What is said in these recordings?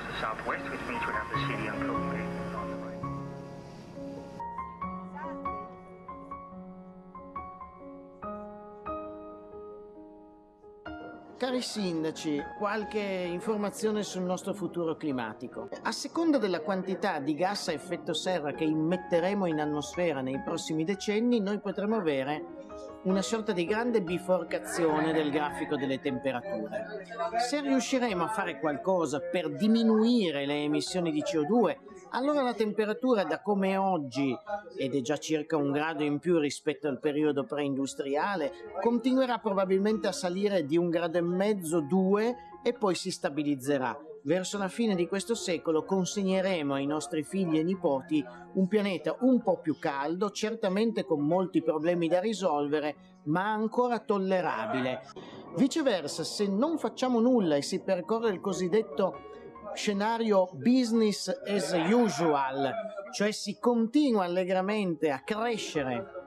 towards the southwest, which means we'd have the city on Copenhagen. Cari sindaci, qualche informazione sul nostro futuro climatico. A seconda della quantità di gas a effetto serra che immetteremo in atmosfera nei prossimi decenni, noi potremo avere una sorta di grande biforcazione del grafico delle temperature. Se riusciremo a fare qualcosa per diminuire le emissioni di CO2, allora la temperatura da come è oggi, ed è già circa un grado in più rispetto al periodo preindustriale, continuerà probabilmente a salire di un grado e mezzo, due, e poi si stabilizzerà. Verso la fine di questo secolo consegneremo ai nostri figli e nipoti un pianeta un po' più caldo, certamente con molti problemi da risolvere, ma ancora tollerabile. Viceversa, se non facciamo nulla e si percorre il cosiddetto scenario business as usual, cioè si continua allegramente a crescere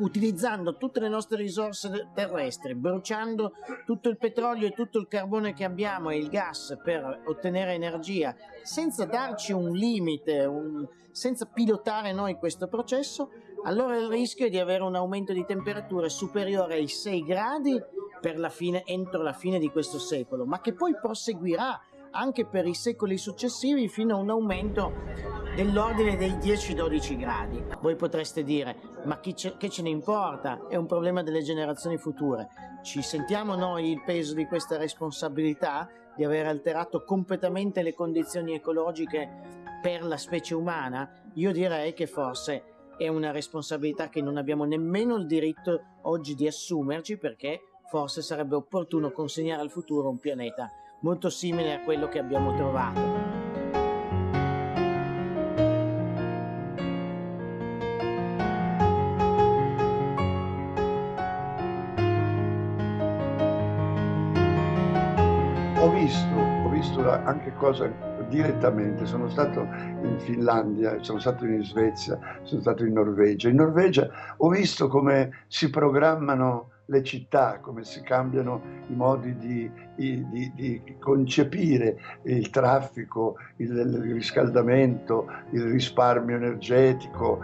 utilizzando tutte le nostre risorse terrestri, bruciando tutto il petrolio e tutto il carbone che abbiamo e il gas per ottenere energia, senza darci un limite, un, senza pilotare noi questo processo, allora il rischio è di avere un aumento di temperature superiore ai 6 gradi la fine, entro la fine di questo secolo, ma che poi proseguirà anche per i secoli successivi fino a un aumento dell'ordine dei 10-12 gradi. Voi potreste dire, ma ce, che ce ne importa? È un problema delle generazioni future. Ci sentiamo noi il peso di questa responsabilità di aver alterato completamente le condizioni ecologiche per la specie umana? Io direi che forse è una responsabilità che non abbiamo nemmeno il diritto oggi di assumerci perché forse sarebbe opportuno consegnare al futuro un pianeta molto simile a quello che abbiamo trovato. Ho visto, ho visto anche cose direttamente, sono stato in Finlandia, sono stato in Svezia, sono stato in Norvegia. In Norvegia ho visto come si programmano le città, come si cambiano i modi di, di, di concepire il traffico, il, il riscaldamento, il risparmio energetico.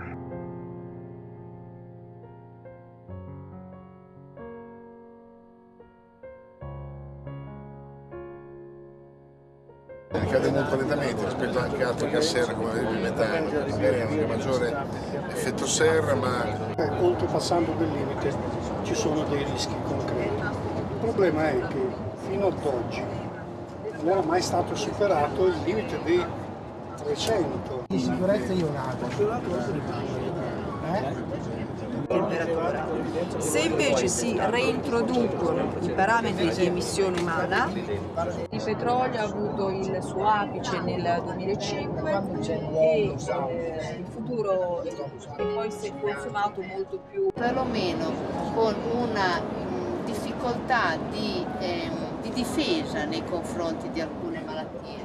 Gas serra come il metano, magari hanno un maggiore effetto serra ma... Oltrepassando del limite ci sono dei rischi concreti. Il problema è che fino ad oggi non era mai stato superato il limite dei 300. Di sicurezza io nato. Eh? Temperatura. Se invece si reintroducono i parametri di emissione umana, il petrolio ha avuto il suo apice nel 2005 e eh, il futuro è poi si è consumato molto più. Perlomeno con una mh, difficoltà di, ehm, di difesa nei confronti di alcune malattie.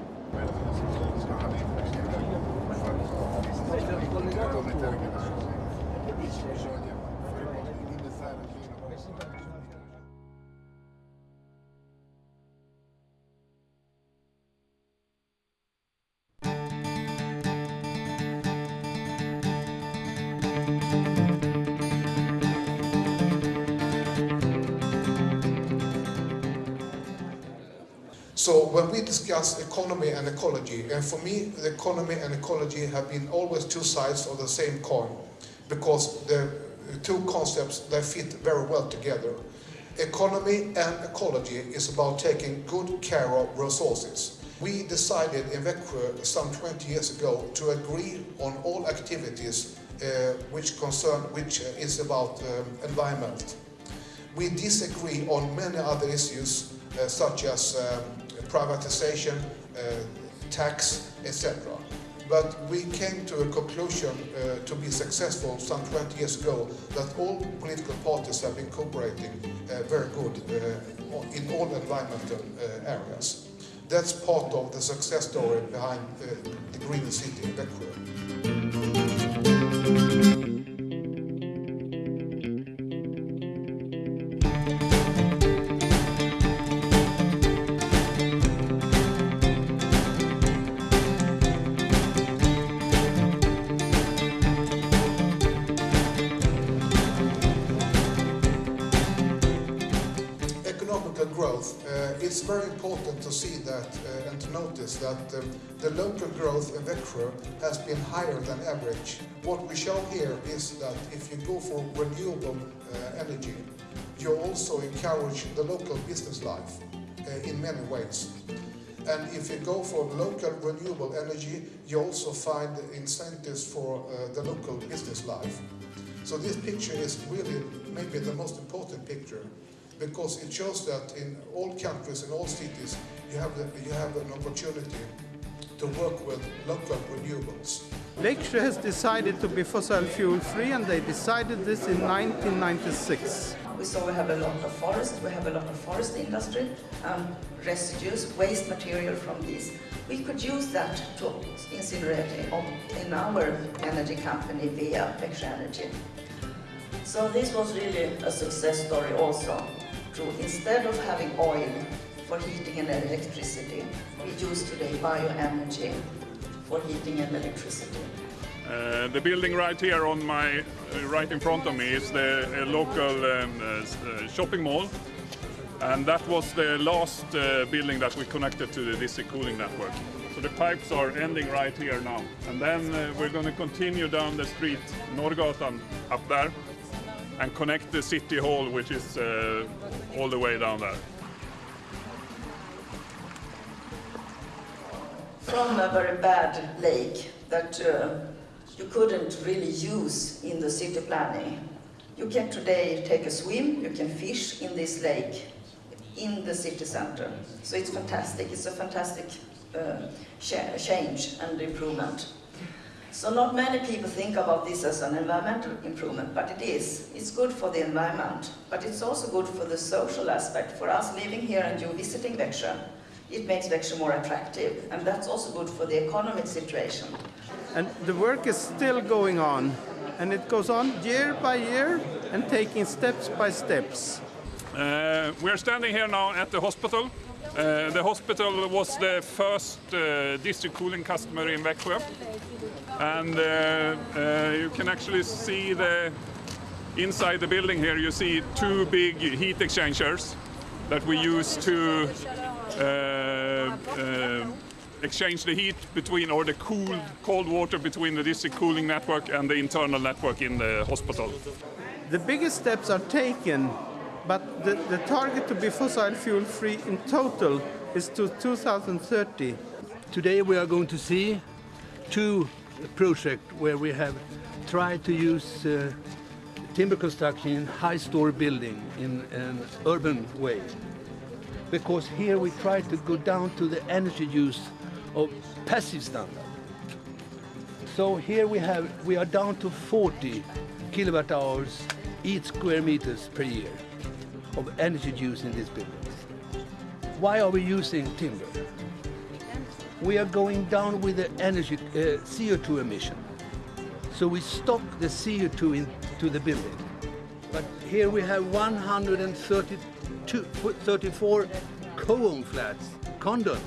So when we discuss economy and ecology, and for me, the economy and ecology have been always two sides of the same coin, because the two concepts, they fit very well together. Economy and ecology is about taking good care of resources. We decided in Växjö some 20 years ago to agree on all activities uh, which concern, which is about um, environment. We disagree on many other issues uh, such as um, privatization, uh, tax, etc. But we came to a conclusion uh, to be successful some 20 years ago that all political parties have been cooperating uh, very good in all environmental areas. That's part of the success story behind the Green City in Växjö. Notice that um, the local growth in Växjö has been higher than average. What we show here is that if you go for renewable uh, energy, you also encourage the local business life uh, in many ways. And if you go for local renewable energy, you also find incentives for uh, the local business life. So this picture is really maybe the most important picture because it shows that in all countries, in all cities, you have, the, you have an opportunity to work with local renewables. Växjö has decided to be fossil fuel free and they decided this in 1996. We saw we have a lot of forest, we have a lot of forest industry, um, residues, waste material from these. We could use that to incinerate in our energy company via Växjö Energy. So this was really a success story also. To, instead of having oil for heating and electricity, we use today bioenergy for heating and electricity. Uh, the building right here on my uh, right in front of me is the uh, local um, uh, shopping mall and that was the last uh, building that we connected to the district cooling network. So the pipes are ending right here now and then uh, we're going to continue down the street Norrgatan up there and connect the city hall which is all the way down there. From a very bad lake that you couldn't really use in the city planning. You can today take a swim, you can fish in this lake in the city center. So it's fantastic, it's a fantastic uh, change and improvement. So not many people think about this as an environmental improvement, but it is. It's good for the environment, but it's also good for the social aspect. For us living here and you visiting Växjö, it makes Växjö more attractive, and that's also good for the economic situation. And the work is still going on, and it goes on year by year and taking steps by steps. Uh, we're standing here now at the hospital. Uh, the hospital was the first uh, district cooling customer in Växjö. And uh, uh, you can actually see the inside the building here, you see two big heat exchangers that we use to exchange the heat between or the cool cold water between the district cooling network and the internal network in the hospital. The biggest steps are taken, but the, the target to be fossil fuel free in total is to 2030. Today we are going to see two projects where we have tried to use uh, timber construction in high-story building in an urban way. Because here we try to go down to the energy use of passive standard. So here we have we are down to 40 kilowatt hours each square meters per year of energy use in these buildings. Why are we using timber? We are going down with the energy uh, CO2 emission. So we stop the CO2 into the building. But here we have 134 co-owned flats, condos,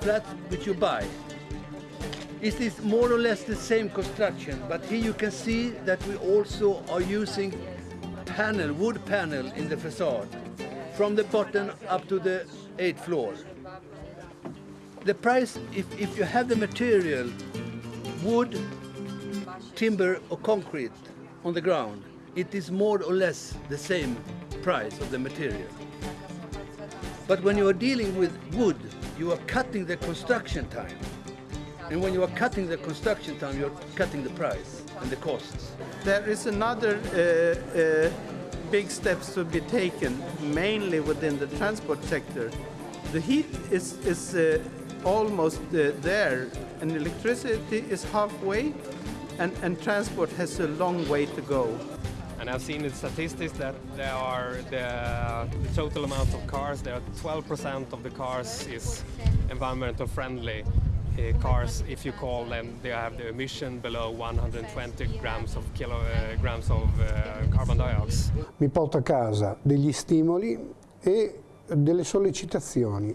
flats which you buy. It is more or less the same construction, but here you can see that we also are using panel, wood panel in the facade, from the bottom up to the eighth floor. The price, if, if you have the material, wood, timber or concrete on the ground, it is more or less the same price of the material. But when you are dealing with wood, you are cutting the construction time. And when you are cutting the construction time, you're cutting the price and the costs. There is another uh, uh, big steps to be taken, mainly within the transport sector. The heat is, is uh, almost uh, there, and electricity is halfway, and, and transport has a long way to go. And I've seen in statistics that there are the, the total amount of cars, there are 12% of the cars is environmental friendly uh, cars if you call them, they have the emission below 120 grams of kilograms of uh, carbon dioxide. Mi porto a casa degli stimoli e delle sollecitazioni.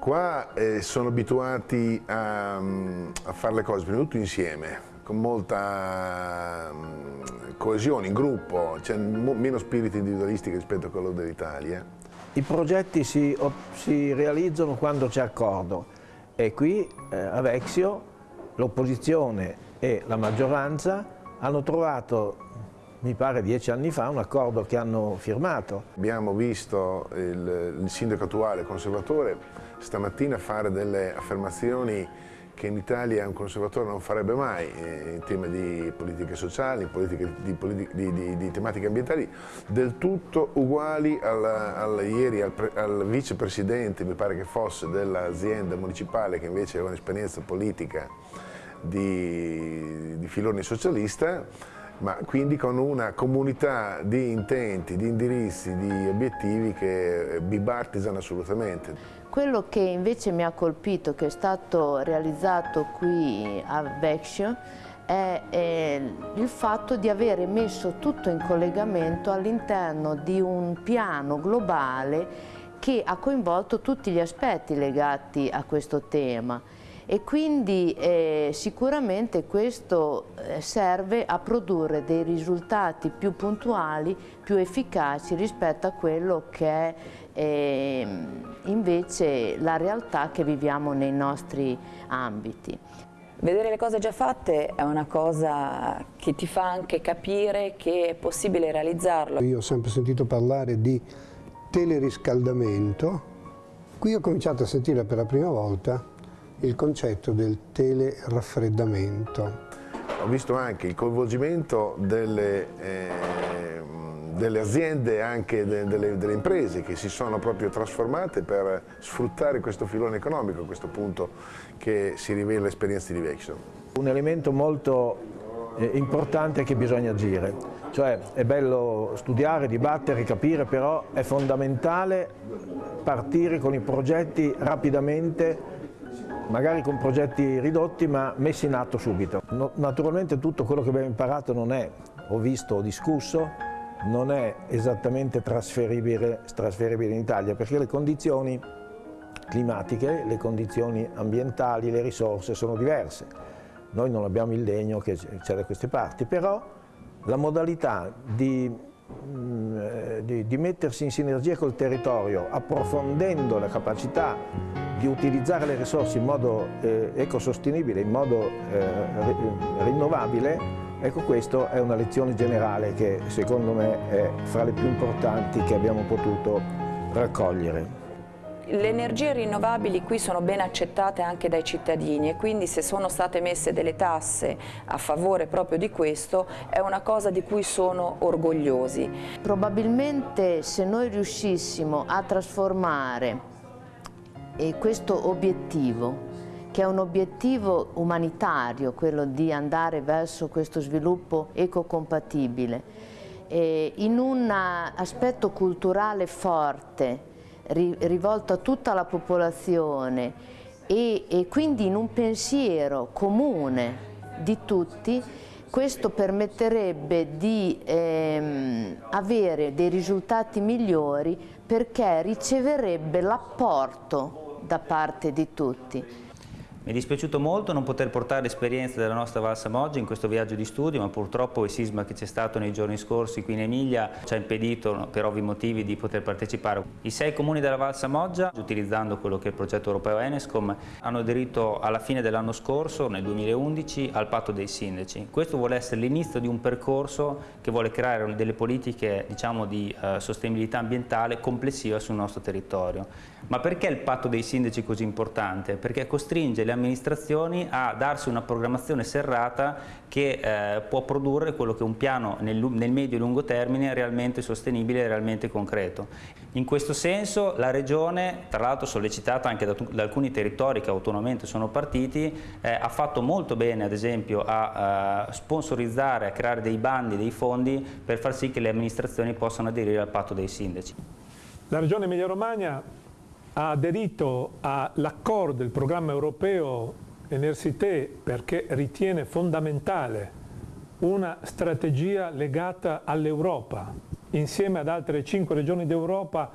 Qua eh, sono abituati a, a fare le cose prima di tutto insieme, con molta um, coesione, in gruppo, c'è meno spirito individualistico rispetto a quello dell'Italia I progetti si, si realizzano quando c'è accordo e qui eh, a Vexio l'opposizione e la maggioranza hanno trovato, mi pare dieci anni fa, un accordo che hanno firmato. Abbiamo visto il, il sindaco attuale, conservatore, stamattina fare delle affermazioni che in Italia un conservatore non farebbe mai eh, in tema di politiche sociali, politiche, di, di, di, di, tematiche ambientali, del tutto uguali al, al ieri al, al vicepresidente, mi pare che fosse, dell'azienda municipale che invece aveva un'esperienza politica di, filone socialista, ma quindi con una comunità di intenti, di indirizzi, di obiettivi che è bipartisan assolutamente. Quello che invece mi ha colpito, che è stato realizzato qui a Vecchio, è, è il fatto di avere messo tutto in collegamento all'interno di un piano globale che ha coinvolto tutti gli aspetti legati a questo tema e quindi eh, sicuramente questo eh, serve a produrre dei risultati più puntuali, più efficaci rispetto a quello che è eh, invece la realtà che viviamo nei nostri ambiti. Vedere le cose già fatte è una cosa che ti fa anche capire che è possibile realizzarlo. Io ho sempre sentito parlare di teleriscaldamento, qui ho cominciato a sentire per la prima volta il concetto del teleraffreddamento. Ho visto anche il coinvolgimento delle, eh, delle aziende, anche de, delle, delle, imprese che si sono proprio trasformate per sfruttare questo filone economico, a questo punto che si rivela l'esperienza di Vexon. Un elemento molto eh, importante è che bisogna agire, cioè è bello studiare, dibattere, capire, però è fondamentale partire con i progetti rapidamente magari con progetti ridotti ma messi in atto subito. No, naturalmente tutto quello che abbiamo imparato non è, o visto o discusso, non è esattamente trasferibile, trasferibile in Italia perché le condizioni climatiche, le condizioni ambientali, le risorse sono diverse. Noi non abbiamo il legno che c'è da queste parti, però la modalità di, di, di mettersi in sinergia col territorio, approfondendo la capacità di utilizzare le risorse in modo eh, ecosostenibile, in modo eh, rinnovabile, ecco questa è una lezione generale che secondo me è fra le più importanti che abbiamo potuto raccogliere. Le energie rinnovabili qui sono ben accettate anche dai cittadini e quindi se sono state messe delle tasse a favore proprio di questo è una cosa di cui sono orgogliosi. Probabilmente se noi riuscissimo a trasformare questo obiettivo, che è un obiettivo umanitario, quello di andare verso questo sviluppo ecocompatibile, in un aspetto culturale forte, rivolto a tutta la popolazione e, e quindi in un pensiero comune di tutti, questo permetterebbe di ehm, avere dei risultati migliori perché riceverebbe l'apporto da parte di tutti. Mi è dispiaciuto molto non poter portare l'esperienza della nostra Valsa Moggia in questo viaggio di studio, ma purtroppo il sisma che c'è stato nei giorni scorsi qui in Emilia ci ha impedito per ovvi motivi di poter partecipare. I sei comuni della Valsa Moggia, utilizzando quello che è il progetto europeo Enescom, hanno aderito alla fine dell'anno scorso, nel 2011, al patto dei sindaci. Questo vuole essere l'inizio di un percorso che vuole creare delle politiche diciamo, di uh, sostenibilità ambientale complessiva sul nostro territorio. Ma perché il patto dei sindaci è così importante? Perché costringe le amministrazioni a darsi una programmazione serrata che eh, può produrre quello che è un piano nel, nel medio e lungo termine realmente sostenibile e realmente concreto. In questo senso la Regione, tra l'altro sollecitata anche da, da, alcuni territori che autonomamente sono partiti, eh, ha fatto molto bene ad esempio a, a sponsorizzare, a creare dei bandi, dei fondi per far sì che le amministrazioni possano aderire al patto dei sindaci. La Regione Emilia-Romagna ha aderito all'accordo del programma europeo Enersité perché ritiene fondamentale una strategia legata all'Europa. Insieme ad altre cinque regioni d'Europa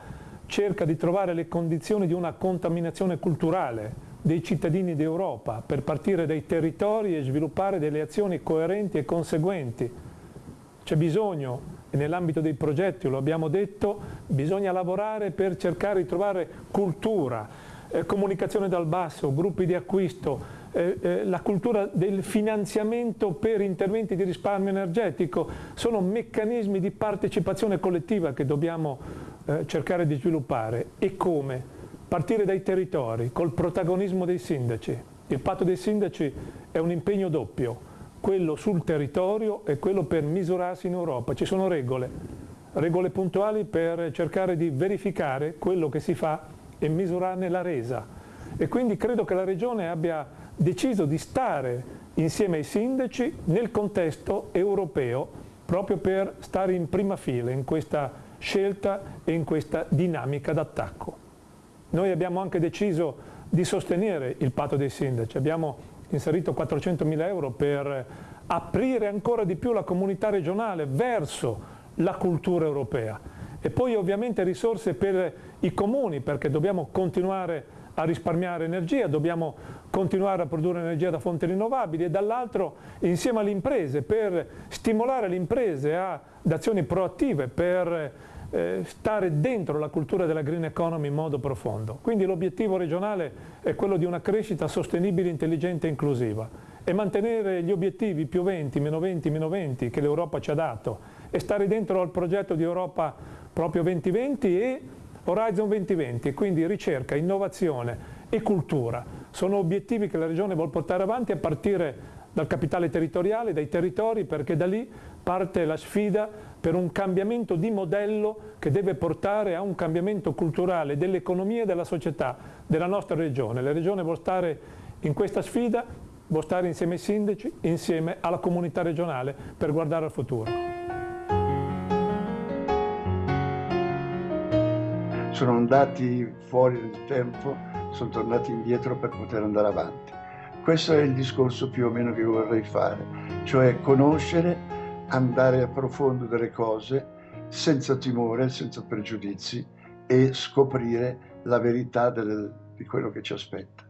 cerca di trovare le condizioni di una contaminazione culturale dei cittadini d'Europa per partire dai territori e sviluppare delle azioni coerenti e conseguenti. C'è bisogno nell'ambito dei progetti, lo abbiamo detto, bisogna lavorare per cercare di trovare cultura, eh, comunicazione dal basso, gruppi di acquisto, eh, eh, la cultura del finanziamento per interventi di risparmio energetico, sono meccanismi di partecipazione collettiva che dobbiamo eh, cercare di sviluppare. E come? Partire dai territori, col protagonismo dei sindaci. Il patto dei sindaci è un impegno doppio, quello sul territorio e quello per misurarsi in Europa. Ci sono regole, regole puntuali per cercare di verificare quello che si fa e misurarne la resa. E quindi credo che la Regione abbia deciso di stare insieme ai sindaci nel contesto europeo proprio per stare in prima fila in questa scelta e in questa dinamica d'attacco. Noi abbiamo anche deciso di sostenere il patto dei sindaci, abbiamo inserito 400 mila euro per aprire ancora di più la comunità regionale verso la cultura europea. E poi ovviamente risorse per i comuni perché dobbiamo continuare a risparmiare energia, dobbiamo continuare a produrre energia da fonti rinnovabili e dall'altro insieme alle imprese per stimolare le imprese ad azioni proattive per eh, stare dentro la cultura della green economy in modo profondo. Quindi l'obiettivo regionale è quello di una crescita sostenibile, intelligente e inclusiva e mantenere gli obiettivi più 20, meno 20, meno 20 che l'Europa ci ha dato e stare dentro al progetto di Europa proprio 2020 e Horizon 2020, quindi ricerca, innovazione e cultura sono obiettivi che la Regione vuole portare avanti a partire dal capitale territoriale, dai territori, perché da lì parte la sfida per un cambiamento di modello che deve portare a un cambiamento culturale dell'economia e della società della nostra Regione. La Regione vuole stare in questa sfida, vuole stare insieme ai sindaci, insieme alla comunità regionale per guardare al futuro. Sono andati fuori nel tempo sono tornati indietro per poter andare avanti. Questo è il discorso più o meno che vorrei fare, cioè conoscere, andare a profondo delle cose senza timore, senza pregiudizi e scoprire la verità del, di quello che ci aspetta.